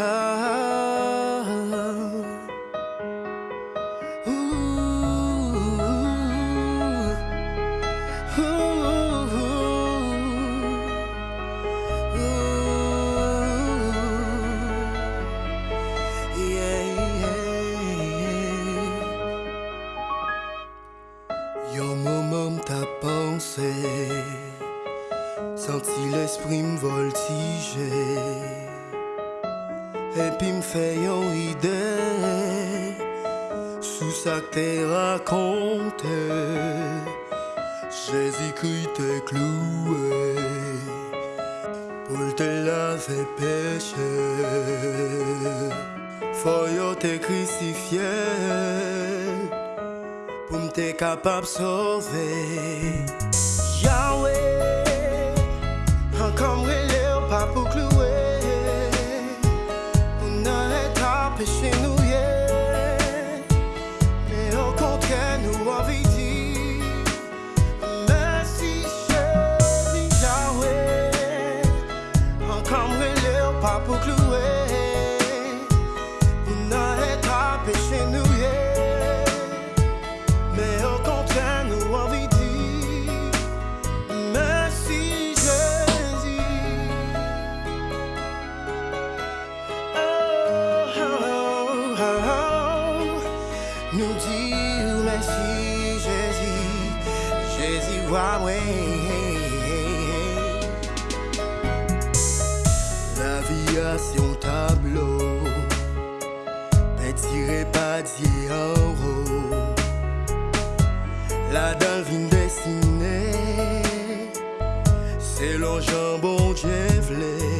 Y a mon moment ta pensée sentit l'esprit me voltiger et puis me fait une idée. Sous ça que t'es raconté Jésus-Christ t'es cloué pour te laver péché. Foyot t'es crucifié pour me t'es capable de sauver. Yahweh encore comme le papa nous dire merci Jésus, Jésus, Huawei. La vie a son tableau, petit repas d'hier, la dalle vient dessinée, c'est Bon Dieu